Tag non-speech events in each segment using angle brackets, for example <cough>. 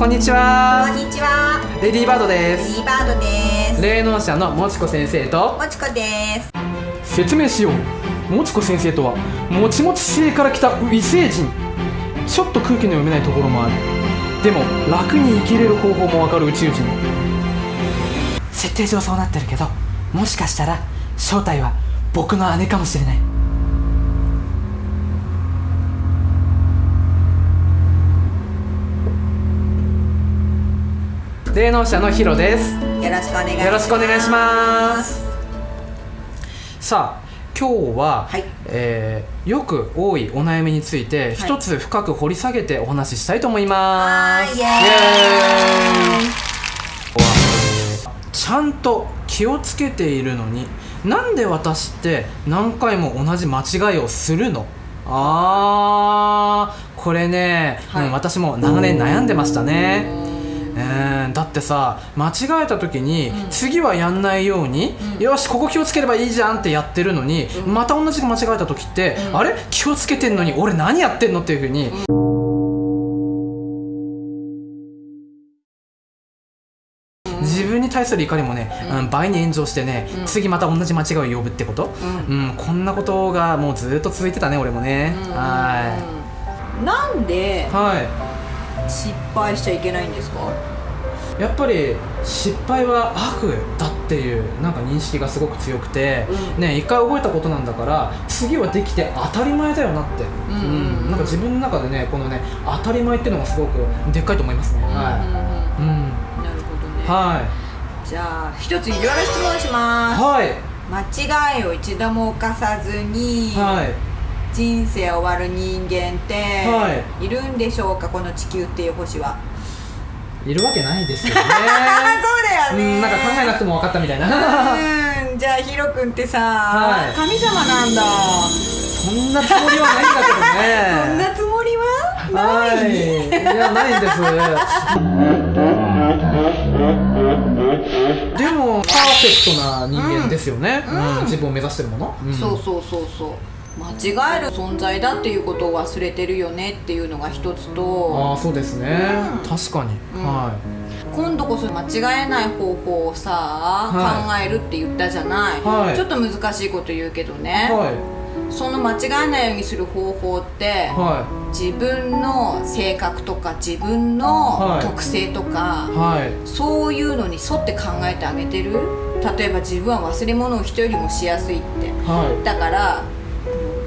こんにちは。こんにちは。レディーバードでレデすィーバードです。霊能者のもちこ先生と。もちこです。説明しよう。もちこ先生とはもちもち星から来た異星人。ちょっと空気の読めないところもある。でも楽に生きれる方法もわかる宇宙人。設定上そうなってるけどもしかしたら正体は僕の姉かもしれない霊能者のヒロですよろしくお願いします。よろしくお願いします。さあ今日は、はい。えーよく多いお悩みについてはい。一つ深く掘り下げてお話ししたいと思います、イエーイ。ちゃんと気をつけているのになんで私って何回も同じ間違いをするの？あーこれね、はい。うん私も長年悩んでましたねえーだってさ間違えた時に、うん。次はやんないように、うん。よしここ気をつければいいじゃんってやってるのに、うん。また同じく間違えた時って、うん。あれ？気をつけてんのに俺何やってんのっていうふうに、自分に対する怒りもね、うん。うん倍に炎上してね、うん。次また同じ間違いを呼ぶってこと、うん。うん、こんなことがもうずっと続いてたね俺もね、はい。なんでは失敗しちゃいけないんですか？いやっぱり失敗は悪だっていうなんか認識がすごく強くて、うん。ね一回覚えたことなんだから次はできて当たり前だよなって、うんうんうん。なんか自分の中でねこのね当たり前っていうのがすごくでっかいと思いますね、はい、うんうんうん。うん。なるほどね。はい。じゃあ一ついろいろ質問します。はい。間違いを一度も犯さずにはい人生終わる人間ってはい。るんでしょうか？この地球っていう星は。いるわけないですよね。<laughs> そうだよね。うんなんか考えなくても分かったみたいな。うん。じゃあヒロ君ってさ、はい。神様なんだ。そんなつもりはないんだけどね。そんなつもりは？はい。いやないんです。でもパーフェクトな人間ですよね、うん。うん自分を目指してるもの、うん。そうそうそうそう間違える存在だっていうことを忘れてるよねっていうのが一つあとあそうですね、うん。確かに、うん。は今度こそ間違えない方法をさ、は考えるって言ったじゃない、はい。ちょっと難しいこと言うけどいね、はい。その間違えないようにする方法って、は自分の性格とか自分のはい。特性とか、いはい。そういうのに沿って考えてあげてる？例えば自分は忘れ物を人よりもしやすいって。はい。だから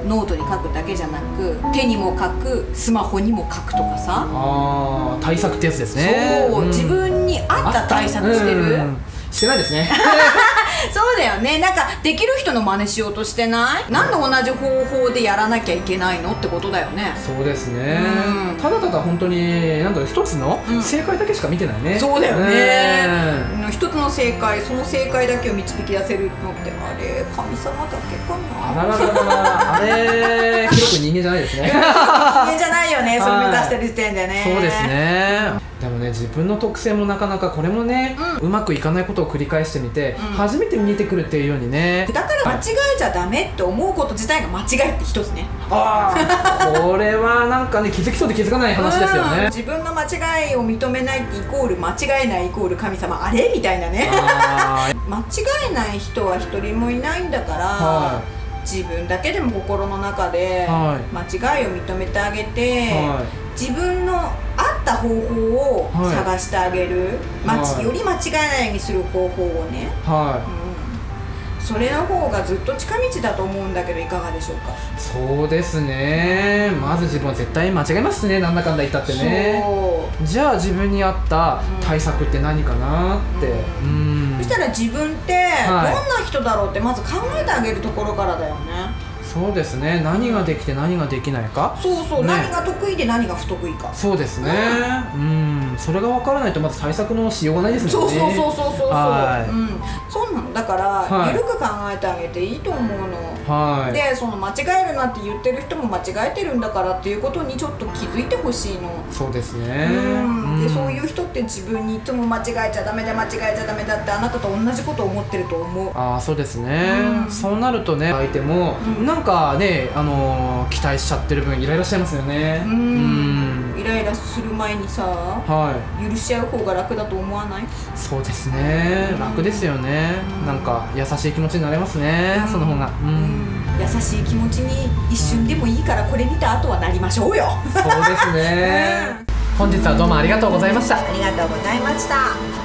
ノートに書くだけじゃなく手にも書くスマホにも書くとかさ、ああ対策ってやつですね。そう、ん。自分に合った対策してる、うん。してないですね <laughs> そうだよね。なんかできる人の真似しようとしてない？なんで同じ方法でやらなきゃいけないのってことだよね。そうですね。うん。ただただ本当になんだろう一つのうん。正解だけしか見てないね、そうだよね。ね一つの正解その正解だけを導き出せるのってあれ神様だけかな？あらららららあれ <laughs> 広く人間じゃないですね。人間じゃないよね。それはい目指してる時点でね。そうですねでもね自分の特性もなかなかこれもね、うまくいかないことを繰り返してみて、うん。初めて見えてくるっていうようにねだから間違えちゃダメって思うこと自体が間違いって一つね。ああこれはなんかね気づきそうで気づかない話ですようん。ね自分の間違いを認めないってイコール間違えないイコール神様あれみたいなね。あ <laughs> 間違えない人は一人もいないんだから、は自分だけでも心の中では間違いを認めてあげて、は自分の合った方法をはい探してあげる、はい。より間違えないようにする方法をね、い。はうん、それの方がずっと近道だと思うんだけどいかがでしょうか？いそうですね。まず自分は絶対間違えますね。なんだかんだ言ったってね。じゃあ自分に合った対策って何かなって。ううん。そしたら自分ってはい。どんな人だろうってまず考えてあげるところからだよねそうですね。何ができて何ができないか？そうそう、ね。何が得意で何が不得意か。そうですね。うん。それが分からないとまず対策のしようがないですもんね。そうそうそうそうそうそう、はい。うん、そだから、はい。緩く考えてあげていいと思うの。はい。でその間違えるなって言ってる人も間違えてるんだからっていうことにちょっと気づいてほしいの、そうですね。うん。でそうういう人って自分にいつも間違えちゃダメだ間違えちゃダメだってあなたと同じことを思ってると思う。ああそうですね、うん。そうなるとね相手も、うん。なんかねあのー期待しちゃってる分イライラしちゃいますよね。うん。イイライラする前にさは許し合う方が楽だと思わない？いそうですね。楽ですよねなんか優しい気持ちになれますね、その方が。ううん。ん優しい気持ちに一瞬でもいいからこれ見た後はなりましょうよ。そうですね、本日はどうもありがとうございました。ありがとうございました